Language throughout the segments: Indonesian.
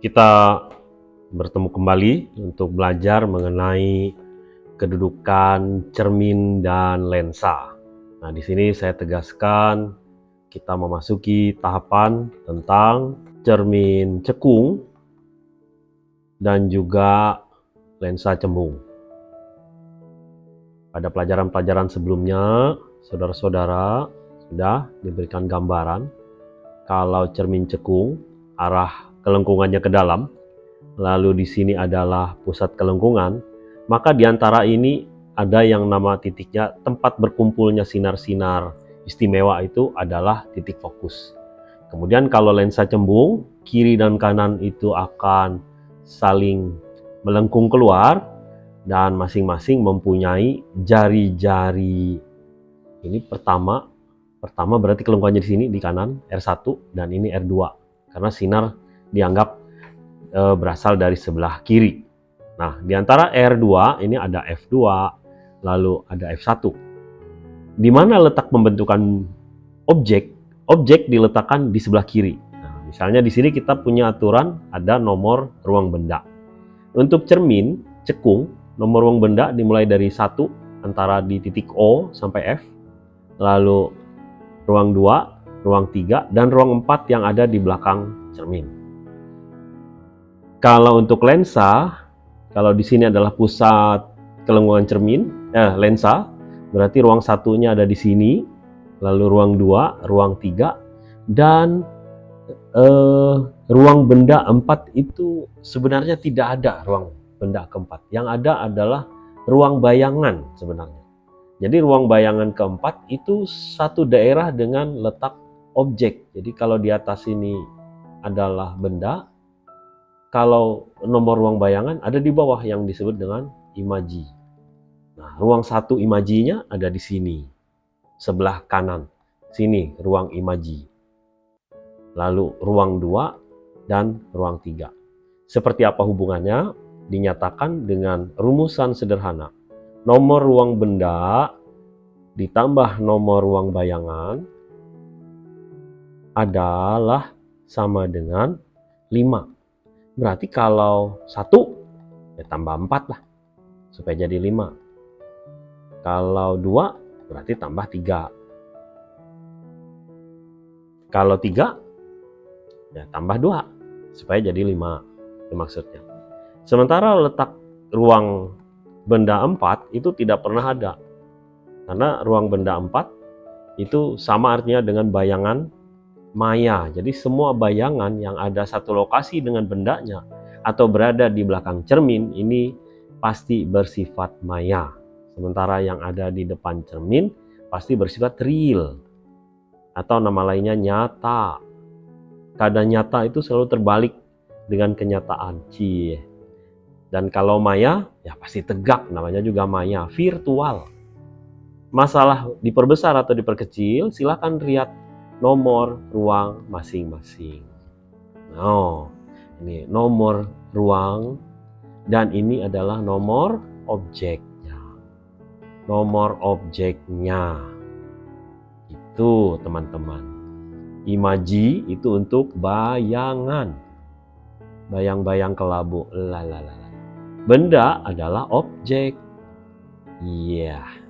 Kita bertemu kembali untuk belajar mengenai kedudukan cermin dan lensa. Nah, di sini saya tegaskan kita memasuki tahapan tentang cermin cekung dan juga lensa cembung. Pada pelajaran-pelajaran sebelumnya, saudara-saudara sudah diberikan gambaran kalau cermin cekung arah kelengkungannya ke dalam, lalu di sini adalah pusat kelengkungan, maka di antara ini ada yang nama titiknya tempat berkumpulnya sinar-sinar istimewa itu adalah titik fokus. Kemudian kalau lensa cembung, kiri dan kanan itu akan saling melengkung keluar dan masing-masing mempunyai jari-jari. Ini pertama, pertama berarti kelengkungannya di sini di kanan R1 dan ini R2 karena sinar dianggap e, berasal dari sebelah kiri. Nah, di antara R2 ini ada F2, lalu ada F1. Di mana letak pembentukan objek? Objek diletakkan di sebelah kiri. Nah, misalnya di sini kita punya aturan ada nomor ruang benda. Untuk cermin, cekung, nomor ruang benda dimulai dari satu antara di titik O sampai F, lalu ruang 2, ruang 3, dan ruang 4 yang ada di belakang cermin. Kalau untuk lensa, kalau di sini adalah pusat kelengkungan cermin, eh, lensa, berarti ruang satunya ada di sini, lalu ruang dua, ruang tiga, dan eh, ruang benda empat itu sebenarnya tidak ada ruang benda keempat. Yang ada adalah ruang bayangan sebenarnya. Jadi ruang bayangan keempat itu satu daerah dengan letak objek. Jadi kalau di atas ini adalah benda, kalau nomor ruang bayangan ada di bawah yang disebut dengan imaji. Nah, ruang satu imajinya ada di sini, sebelah kanan. Sini ruang imaji. Lalu ruang dua dan ruang tiga. Seperti apa hubungannya? Dinyatakan dengan rumusan sederhana. Nomor ruang benda ditambah nomor ruang bayangan adalah sama dengan 5. Berarti kalau satu ya tambah empat lah supaya jadi lima. Kalau dua berarti tambah tiga. Kalau tiga ya tambah dua supaya jadi lima. Itu maksudnya. Sementara letak ruang benda empat itu tidak pernah ada. Karena ruang benda empat itu sama artinya dengan bayangan maya. Jadi semua bayangan yang ada satu lokasi dengan bendanya atau berada di belakang cermin ini pasti bersifat maya. Sementara yang ada di depan cermin pasti bersifat real atau nama lainnya nyata. Keadaan nyata itu selalu terbalik dengan kenyataan. Cie. Dan kalau maya, ya pasti tegak, namanya juga maya, virtual. Masalah diperbesar atau diperkecil, silahkan lihat nomor ruang masing-masing. Oh, ini nomor ruang dan ini adalah nomor objeknya. Nomor objeknya. Itu teman-teman. Imaji itu untuk bayangan. Bayang-bayang kelabu. Lalalala. Benda adalah objek. Iya, gitu.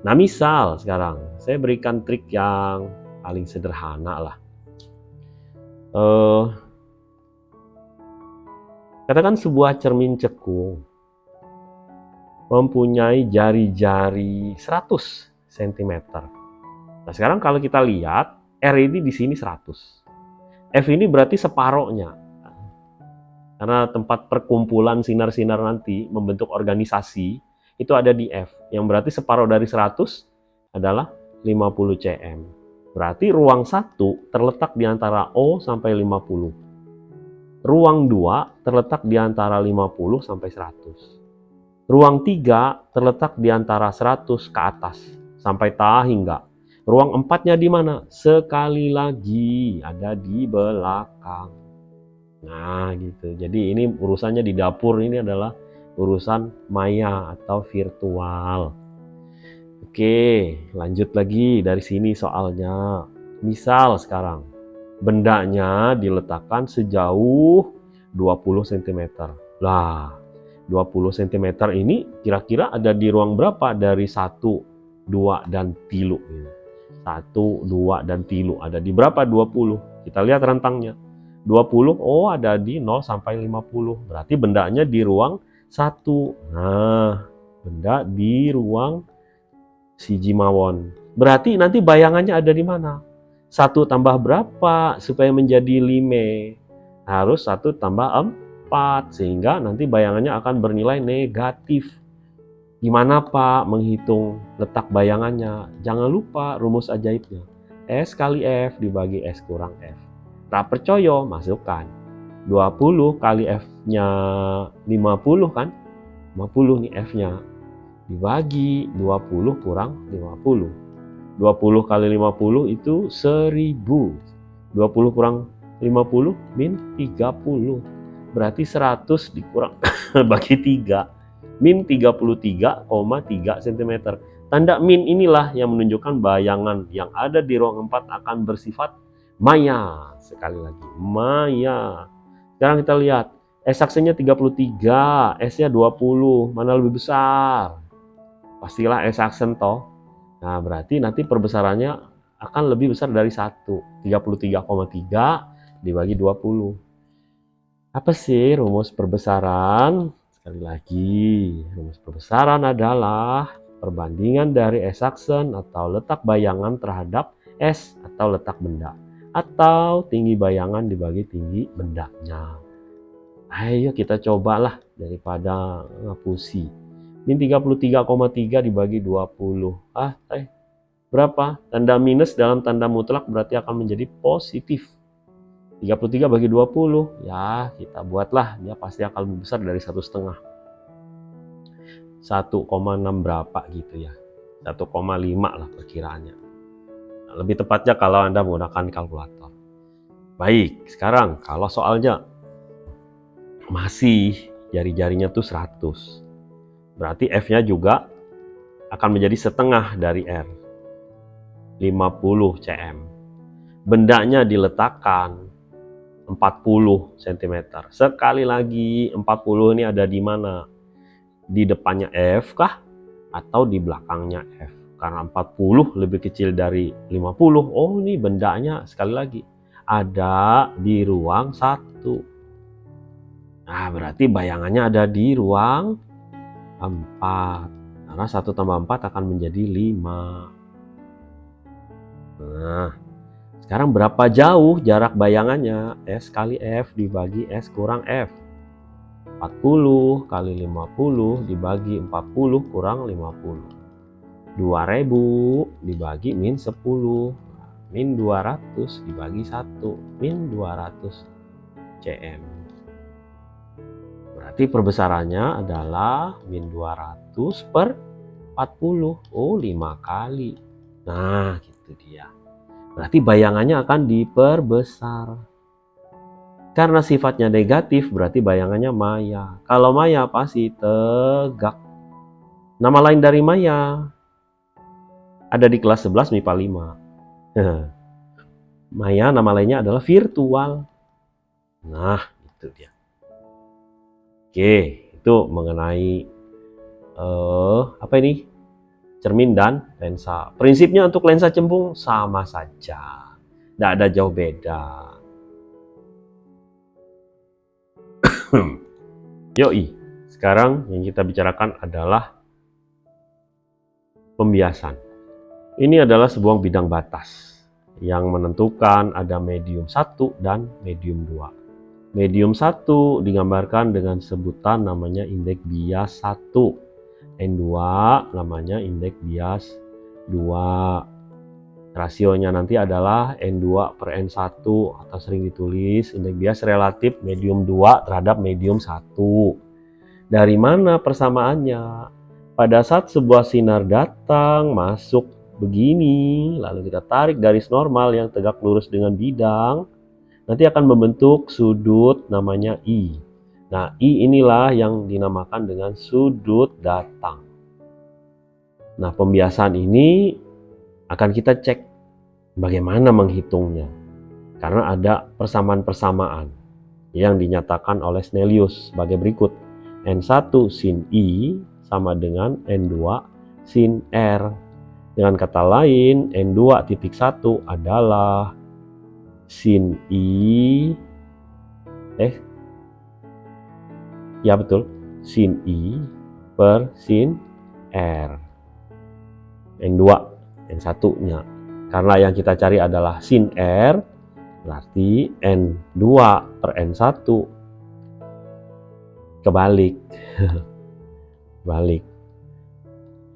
Nah misal sekarang saya berikan trik yang paling sederhana lah. Uh, katakan sebuah cermin cekung mempunyai jari-jari 100 cm. Nah sekarang kalau kita lihat R ini di sini 100. F ini berarti separohnya. Karena tempat perkumpulan sinar-sinar nanti membentuk organisasi itu ada di F, yang berarti separuh dari 100 adalah 50 cm. Berarti ruang 1 terletak di antara O sampai 50. Ruang 2 terletak di antara 50 sampai 100. Ruang 3 terletak di antara 100 ke atas sampai ta hingga. Ruang 4-nya di mana? Sekali lagi ada di belakang. Nah, gitu. Jadi ini urusannya di dapur ini adalah urusan maya atau virtual. Oke, lanjut lagi dari sini soalnya. Misal sekarang, bendanya diletakkan sejauh 20 cm. Lah, 20 cm ini kira-kira ada di ruang berapa dari 1, 2, dan tilu? 1, 2, dan tilu. Ada di berapa? 20. Kita lihat rentangnya. 20, oh ada di 0 sampai 50. Berarti bendanya di ruang 1. Nah, benda di ruang si Jimawon. Berarti nanti bayangannya ada di mana? Satu tambah berapa supaya menjadi lima? Harus satu tambah empat sehingga nanti bayangannya akan bernilai negatif. Gimana Pak menghitung letak bayangannya? Jangan lupa rumus ajaibnya. S kali F dibagi S kurang F. Tak percaya, masukkan. 20 kali F-nya 50 kan? 50 nih F-nya. Dibagi 20 kurang 50. 20 kali 50 itu 1000. 20 kurang 50 min 30. Berarti 100 dikurang bagi 3. Min 33,3 cm. Tanda min inilah yang menunjukkan bayangan yang ada di ruang 4 akan bersifat maya. Sekali lagi, maya. Sekarang kita lihat. S aksenya 33, S-nya 20. Mana lebih besar? Pastilah S aksen toh. Nah, berarti nanti perbesarannya akan lebih besar dari 1. 33,3 dibagi 20. Apa sih rumus perbesaran? Sekali lagi, rumus perbesaran adalah perbandingan dari S aksen atau letak bayangan terhadap S atau letak benda atau tinggi bayangan dibagi tinggi bendanya. Ayo kita cobalah daripada ngapusi. Min 33,3 dibagi 20. Ah, eh, berapa? Tanda minus dalam tanda mutlak berarti akan menjadi positif. 33 bagi 20, ya kita buatlah, dia pasti akan lebih besar dari satu setengah. 1,6 berapa gitu ya. 1,5 lah perkiraannya. Nah, lebih tepatnya kalau Anda menggunakan kalkulator. Baik, sekarang kalau soalnya masih jari-jarinya tuh 100 Berarti F-nya juga akan menjadi setengah dari R. 50 cm. Bendanya diletakkan 40 cm. Sekali lagi 40 ini ada di mana? Di depannya F kah? Atau di belakangnya F? Karena 40 lebih kecil dari 50. Oh ini bendanya sekali lagi. Ada di ruang 1. Nah berarti bayangannya ada di ruang 4 karena 1 tambah 4 akan menjadi 5 nah sekarang berapa jauh jarak bayangannya S kali F dibagi S kurang F 40 kali 50 dibagi 40 kurang 50 2000 dibagi min 10 min 200 dibagi 1 min 200 cm Berarti perbesarannya adalah min 200 per 40. Oh, 5 kali. Nah, gitu dia. Berarti bayangannya akan diperbesar. Karena sifatnya negatif, berarti bayangannya maya. Kalau maya pasti tegak. Nama lain dari maya ada di kelas 11 MIPA 5. maya nama lainnya adalah virtual. Nah, itu dia. Oke, itu mengenai uh, apa ini? Cermin dan lensa. Prinsipnya untuk lensa cembung sama saja. Tidak ada jauh beda. Yoi, sekarang yang kita bicarakan adalah pembiasan. Ini adalah sebuah bidang batas yang menentukan ada medium 1 dan medium 2. Medium 1 digambarkan dengan sebutan namanya indeks bias 1. N2 namanya indeks bias 2. Rasionya nanti adalah N2 per N1 atau sering ditulis indeks bias relatif medium 2 terhadap medium 1. Dari mana persamaannya? Pada saat sebuah sinar datang masuk begini, lalu kita tarik garis normal yang tegak lurus dengan bidang, nanti akan membentuk sudut namanya I. Nah, I inilah yang dinamakan dengan sudut datang. Nah, pembiasaan ini akan kita cek bagaimana menghitungnya. Karena ada persamaan-persamaan yang dinyatakan oleh Snellius sebagai berikut. N1 sin I sama dengan N2 sin R. Dengan kata lain, N2 titik 1 adalah sin I eh ya betul sin I per sin R. N2 N1 nya karena yang kita cari adalah sin R berarti N2 per N1 kebalik. Balik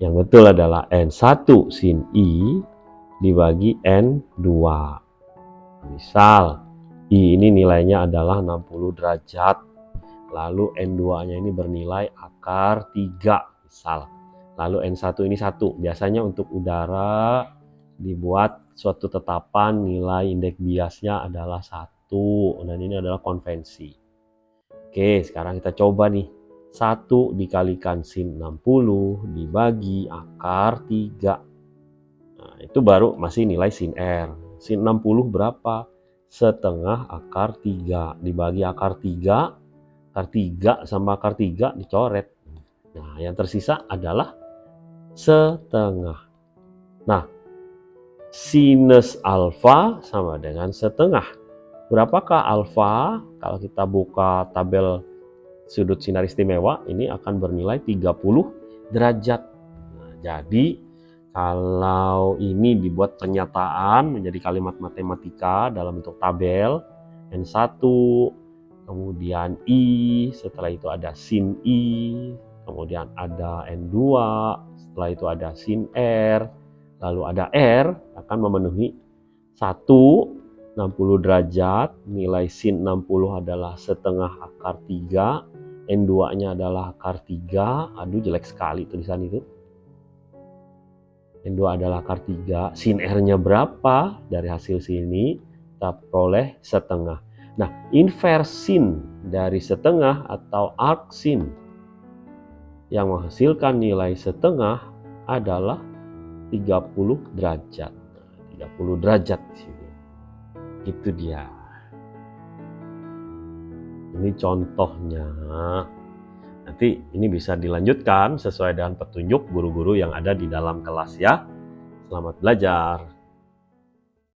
yang betul adalah N1 sin I dibagi N2 misal I ini nilainya adalah 60 derajat. Lalu N2 nya ini bernilai akar 3 misal. Lalu N1 ini satu. Biasanya untuk udara dibuat suatu tetapan nilai indeks biasnya adalah satu. Dan ini adalah konvensi. Oke sekarang kita coba nih satu dikalikan sin 60 dibagi akar 3 nah, itu baru masih nilai sin R. Sin 60 berapa? Setengah akar 3 dibagi akar 3 akar 3 sama akar 3 dicoret. Nah yang tersisa adalah setengah. Nah sinus alfa sama dengan setengah. Berapakah alfa? Kalau kita buka tabel sudut sinar istimewa, ini akan bernilai 30 derajat. Nah, jadi kalau ini dibuat pernyataan menjadi kalimat matematika dalam bentuk tabel, N1, kemudian I, setelah itu ada sin I, kemudian ada N2, setelah itu ada sin R, lalu ada R akan memenuhi 1 60 derajat, nilai sin 60 adalah setengah akar 3, N2 nya adalah akar 3, aduh jelek sekali tulisan itu. N2 adalah akar 3, sin R nya berapa? Dari hasil sini kita peroleh setengah. Nah, inversin dari setengah atau arc sin yang menghasilkan nilai setengah adalah 30 derajat. 30 derajat di sini. Itu dia. Ini contohnya. Nanti ini bisa dilanjutkan sesuai dengan petunjuk guru-guru yang ada di dalam kelas ya. Selamat belajar.